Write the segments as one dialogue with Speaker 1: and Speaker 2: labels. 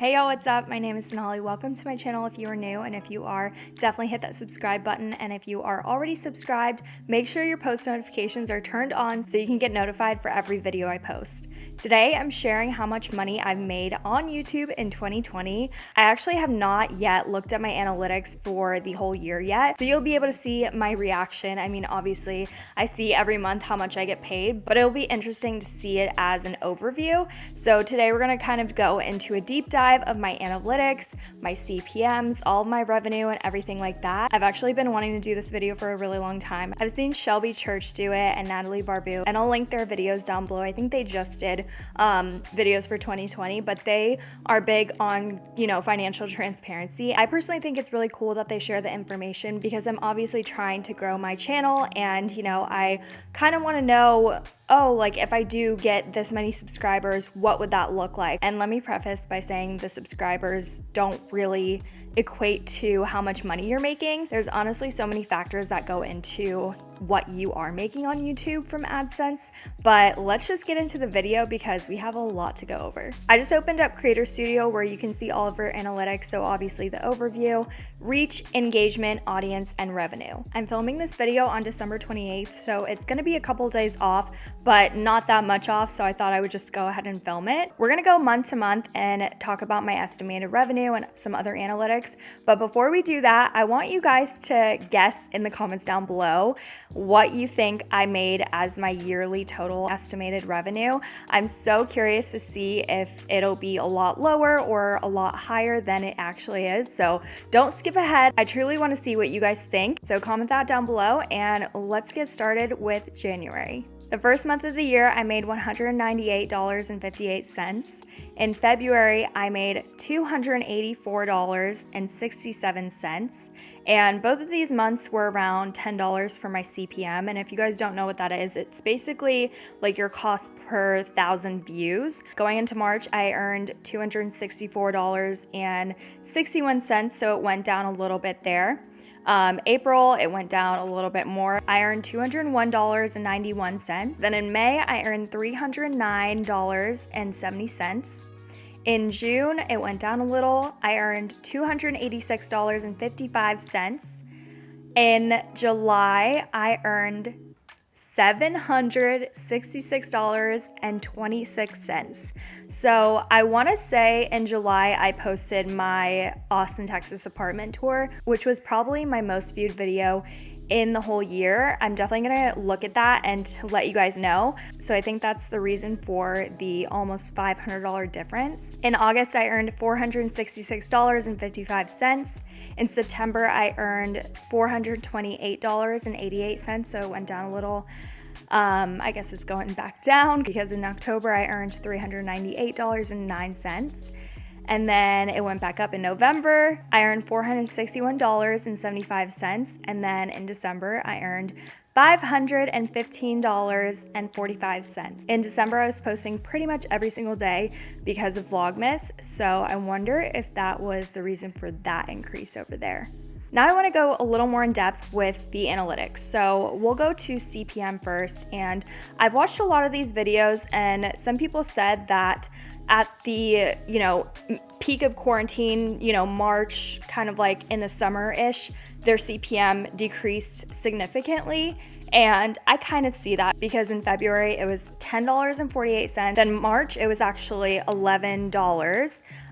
Speaker 1: Hey y'all, what's up? My name is Sonali. Welcome to my channel if you are new, and if you are, definitely hit that subscribe button. And if you are already subscribed, make sure your post notifications are turned on so you can get notified for every video I post. Today, I'm sharing how much money I've made on YouTube in 2020. I actually have not yet looked at my analytics for the whole year yet, so you'll be able to see my reaction. I mean, obviously, I see every month how much I get paid, but it'll be interesting to see it as an overview. So today, we're gonna kind of go into a deep dive of my analytics, my CPMs, all of my revenue, and everything like that. I've actually been wanting to do this video for a really long time. I've seen Shelby Church do it and Natalie Barbu, and I'll link their videos down below. I think they just did um, videos for 2020, but they are big on, you know, financial transparency. I personally think it's really cool that they share the information because I'm obviously trying to grow my channel and, you know, I kind of want to know, oh, like if I do get this many subscribers, what would that look like? And let me preface by saying the subscribers don't really equate to how much money you're making. There's honestly so many factors that go into what you are making on YouTube from AdSense, but let's just get into the video because we have a lot to go over. I just opened up Creator Studio where you can see all of our analytics, so obviously the overview, reach, engagement, audience, and revenue. I'm filming this video on December 28th, so it's gonna be a couple days off, but not that much off, so I thought I would just go ahead and film it. We're gonna go month to month and talk about my estimated revenue and some other analytics, but before we do that, I want you guys to guess in the comments down below what you think I made as my yearly total estimated revenue. I'm so curious to see if it'll be a lot lower or a lot higher than it actually is. So don't skip ahead. I truly want to see what you guys think. So comment that down below and let's get started with January. The first month of the year, I made $198.58. In February, I made $284.67. And both of these months were around $10 for my CPM. And if you guys don't know what that is, it's basically like your cost per thousand views. Going into March, I earned $264.61, so it went down a little bit there. Um, April, it went down a little bit more. I earned $201.91. Then in May, I earned $309.70. In June, it went down a little. I earned $286.55. In July, I earned $766.26. So I want to say in July, I posted my Austin, Texas apartment tour, which was probably my most viewed video in the whole year. I'm definitely gonna look at that and let you guys know. So I think that's the reason for the almost $500 difference. In August, I earned $466.55. In September, I earned $428.88, so it went down a little. Um, I guess it's going back down because in October I earned $398.09. And then it went back up in November. I earned $461.75. And then in December, I earned $515.45. In December, I was posting pretty much every single day because of Vlogmas. So I wonder if that was the reason for that increase over there. Now I wanna go a little more in depth with the analytics. So we'll go to CPM first. And I've watched a lot of these videos and some people said that at the, you know, peak of quarantine, you know, March, kind of like in the summer-ish, their CPM decreased significantly. And I kind of see that because in February it was $10.48. Then March it was actually $11.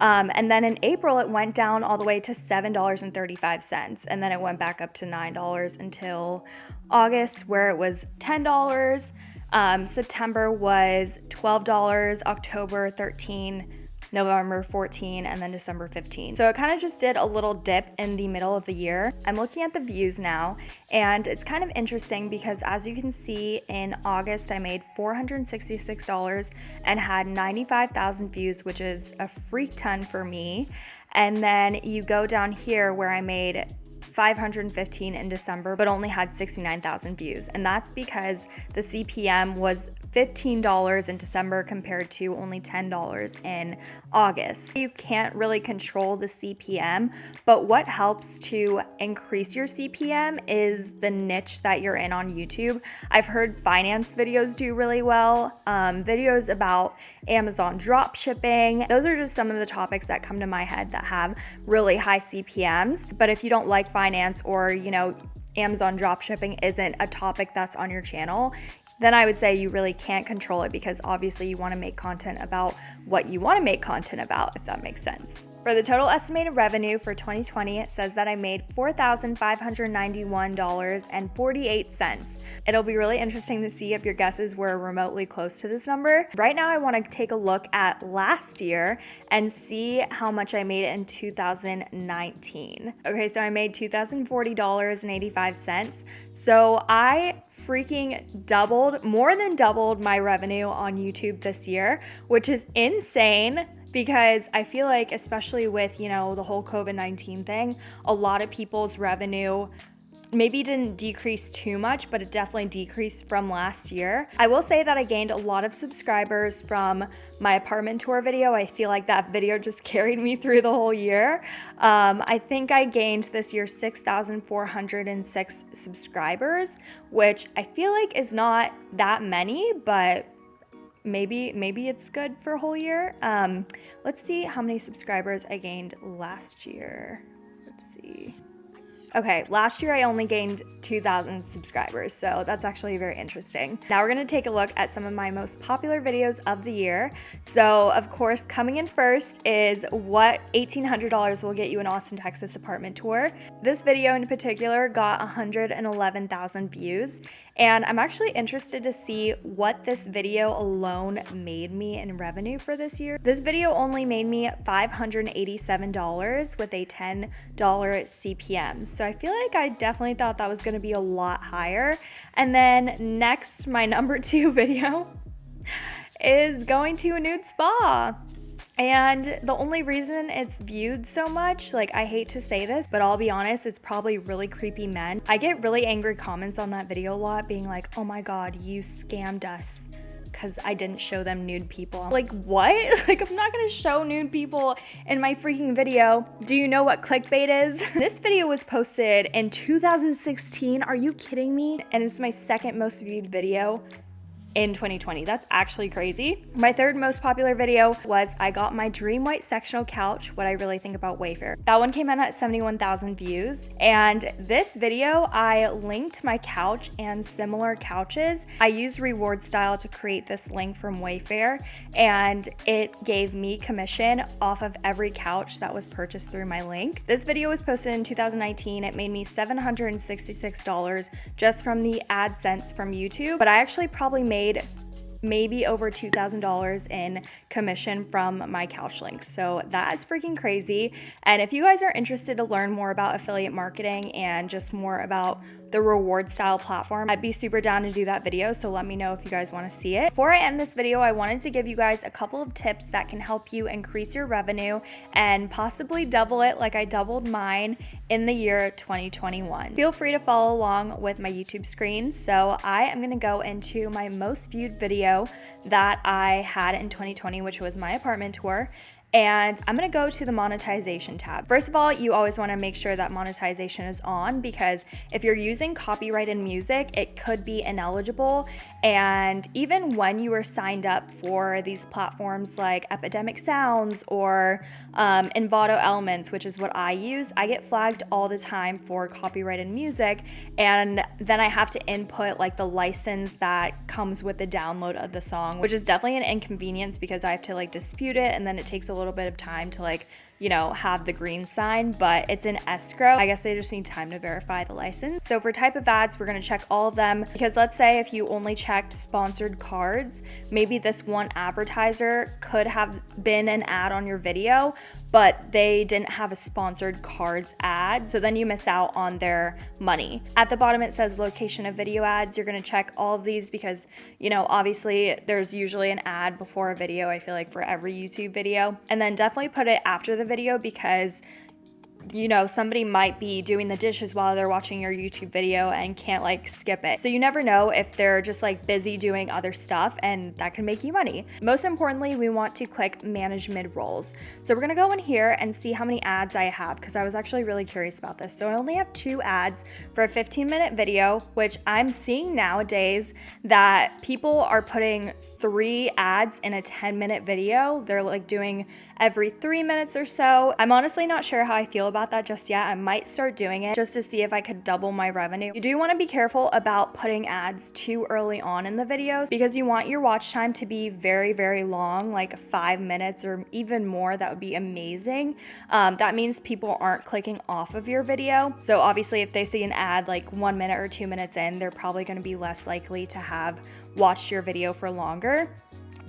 Speaker 1: Um, and then in April, it went down all the way to $7.35. And then it went back up to $9 until August, where it was $10. Um, September was $12, October 13 November 14, and then December 15. So it kind of just did a little dip in the middle of the year. I'm looking at the views now, and it's kind of interesting because as you can see in August, I made $466 and had 95,000 views, which is a freak ton for me. And then you go down here where I made 515 in December, but only had 69,000 views. And that's because the CPM was $15 in December compared to only $10 in August. You can't really control the CPM, but what helps to increase your CPM is the niche that you're in on YouTube. I've heard finance videos do really well, um, videos about Amazon drop shipping. Those are just some of the topics that come to my head that have really high CPMs. But if you don't like finance or, you know, Amazon drop shipping isn't a topic that's on your channel, then I would say you really can't control it because obviously you want to make content about what you want to make content about, if that makes sense. For the total estimated revenue for 2020, it says that I made $4,591.48. It'll be really interesting to see if your guesses were remotely close to this number. Right now, I want to take a look at last year and see how much I made in 2019. Okay, so I made $2,040.85. So I freaking doubled, more than doubled my revenue on YouTube this year, which is insane because I feel like, especially with, you know, the whole COVID 19 thing, a lot of people's revenue maybe didn't decrease too much, but it definitely decreased from last year. I will say that I gained a lot of subscribers from my apartment tour video. I feel like that video just carried me through the whole year. Um, I think I gained this year 6,406 subscribers, which I feel like is not that many, but maybe maybe it's good for a whole year. Um, let's see how many subscribers I gained last year. Let's see. Okay, last year I only gained 2,000 subscribers, so that's actually very interesting. Now we're gonna take a look at some of my most popular videos of the year. So of course, coming in first is what $1,800 will get you an Austin, Texas apartment tour. This video in particular got 111,000 views, and I'm actually interested to see what this video alone made me in revenue for this year. This video only made me $587 with a $10 CPM. So I feel like I definitely thought that was gonna be a lot higher. And then next, my number two video is going to a nude spa. And the only reason it's viewed so much, like I hate to say this, but I'll be honest, it's probably really creepy men. I get really angry comments on that video a lot being like, oh my god, you scammed us because I didn't show them nude people. like, what? like, I'm not gonna show nude people in my freaking video. Do you know what clickbait is? this video was posted in 2016. Are you kidding me? And it's my second most viewed video in 2020. That's actually crazy. My third most popular video was I got my dream white sectional couch, what I really think about Wayfair. That one came in at 71,000 views. And this video, I linked my couch and similar couches. I used reward style to create this link from Wayfair and it gave me commission off of every couch that was purchased through my link. This video was posted in 2019. It made me $766 just from the AdSense from YouTube, but I actually probably made made maybe over $2,000 in commission from my couch links. So that is freaking crazy. And if you guys are interested to learn more about affiliate marketing and just more about the reward style platform. I'd be super down to do that video, so let me know if you guys want to see it. Before I end this video, I wanted to give you guys a couple of tips that can help you increase your revenue and possibly double it like I doubled mine in the year 2021. Feel free to follow along with my YouTube screen. So I am going to go into my most viewed video that I had in 2020, which was my apartment tour and I'm gonna go to the monetization tab. First of all, you always wanna make sure that monetization is on because if you're using copyrighted music, it could be ineligible. And even when you are signed up for these platforms like Epidemic Sounds or um, Envato Elements, which is what I use, I get flagged all the time for copyrighted music. And then I have to input like the license that comes with the download of the song, which is definitely an inconvenience because I have to like dispute it and then it takes a little bit of time to like you know, have the green sign, but it's in escrow. I guess they just need time to verify the license. So for type of ads, we're gonna check all of them because let's say if you only checked sponsored cards, maybe this one advertiser could have been an ad on your video, but they didn't have a sponsored cards ad. So then you miss out on their money. At the bottom, it says location of video ads. You're gonna check all of these because, you know, obviously there's usually an ad before a video, I feel like for every YouTube video. And then definitely put it after the video because you know, somebody might be doing the dishes while they're watching your YouTube video and can't like skip it. So you never know if they're just like busy doing other stuff and that can make you money. Most importantly, we want to click manage mid rolls. So we're gonna go in here and see how many ads I have because I was actually really curious about this. So I only have two ads for a 15 minute video, which I'm seeing nowadays that people are putting three ads in a 10 minute video. They're like doing every three minutes or so. I'm honestly not sure how I feel about that just yet. I might start doing it just to see if I could double my revenue. You do want to be careful about putting ads too early on in the videos because you want your watch time to be very, very long, like five minutes or even more. That would be amazing. Um, that means people aren't clicking off of your video. So obviously if they see an ad like one minute or two minutes in, they're probably going to be less likely to have watched your video for longer.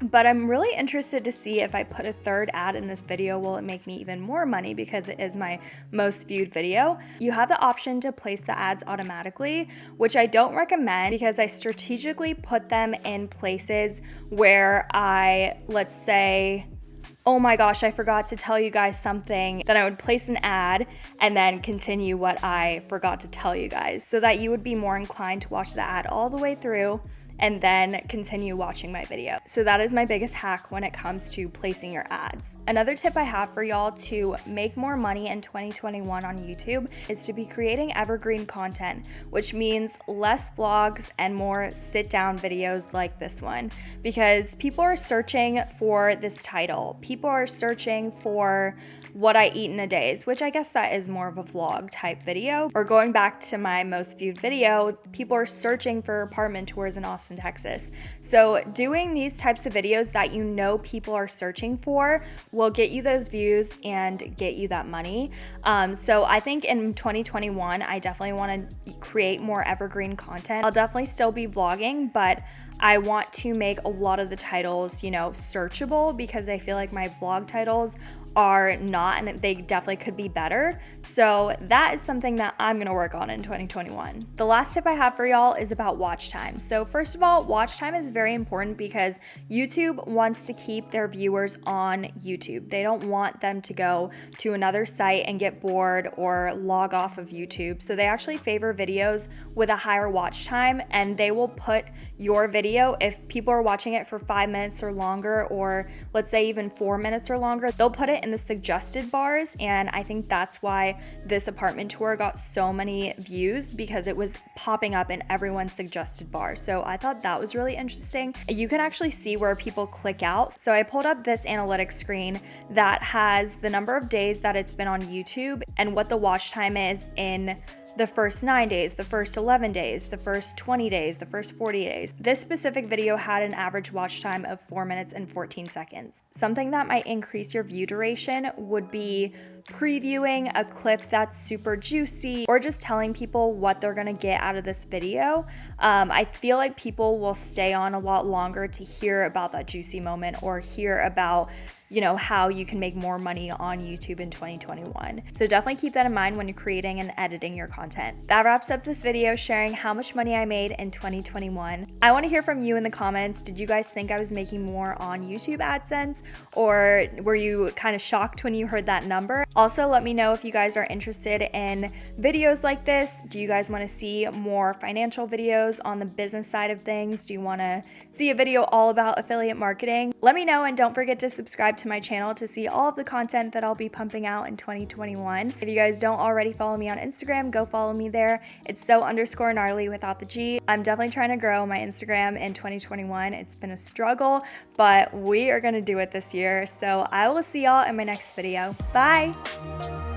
Speaker 1: But I'm really interested to see if I put a third ad in this video, will it make me even more money because it is my most viewed video. You have the option to place the ads automatically, which I don't recommend because I strategically put them in places where I, let's say, oh my gosh, I forgot to tell you guys something, then I would place an ad and then continue what I forgot to tell you guys so that you would be more inclined to watch the ad all the way through and then continue watching my video. So that is my biggest hack when it comes to placing your ads. Another tip I have for y'all to make more money in 2021 on YouTube is to be creating evergreen content, which means less vlogs and more sit down videos like this one because people are searching for this title. People are searching for what I eat in a day, which I guess that is more of a vlog type video. Or going back to my most viewed video, people are searching for apartment tours in Austin, Texas. So doing these types of videos that you know people are searching for will get you those views and get you that money. Um, so I think in 2021, I definitely want to create more evergreen content. I'll definitely still be vlogging, but I want to make a lot of the titles, you know, searchable because I feel like my vlog titles are not and they definitely could be better. So that is something that I'm gonna work on in 2021. The last tip I have for y'all is about watch time. So first of all, watch time is very important because YouTube wants to keep their viewers on YouTube. They don't want them to go to another site and get bored or log off of YouTube. So they actually favor videos with a higher watch time and they will put your video if people are watching it for five minutes or longer or let's say even four minutes or longer, they'll put it in the suggested bars and I think that's why this apartment tour got so many views because it was popping up in everyone's suggested bar. So I thought that was really interesting. You can actually see where people click out. So I pulled up this analytics screen that has the number of days that it's been on YouTube and what the watch time is in the first 9 days, the first 11 days, the first 20 days, the first 40 days. This specific video had an average watch time of 4 minutes and 14 seconds. Something that might increase your view duration would be previewing a clip that's super juicy or just telling people what they're gonna get out of this video. Um, I feel like people will stay on a lot longer to hear about that juicy moment or hear about you know, how you can make more money on YouTube in 2021. So definitely keep that in mind when you're creating and editing your content. That wraps up this video sharing how much money I made in 2021. I want to hear from you in the comments. Did you guys think I was making more on YouTube AdSense or were you kind of shocked when you heard that number? Also, let me know if you guys are interested in videos like this. Do you guys want to see more financial videos on the business side of things? Do you want to see a video all about affiliate marketing? Let me know and don't forget to subscribe to my channel to see all of the content that I'll be pumping out in 2021. If you guys don't already follow me on Instagram, go follow me there. It's so underscore gnarly without the G. I'm definitely trying to grow my Instagram in 2021. It's been a struggle, but we are gonna do it this year. So I will see y'all in my next video. Bye! Música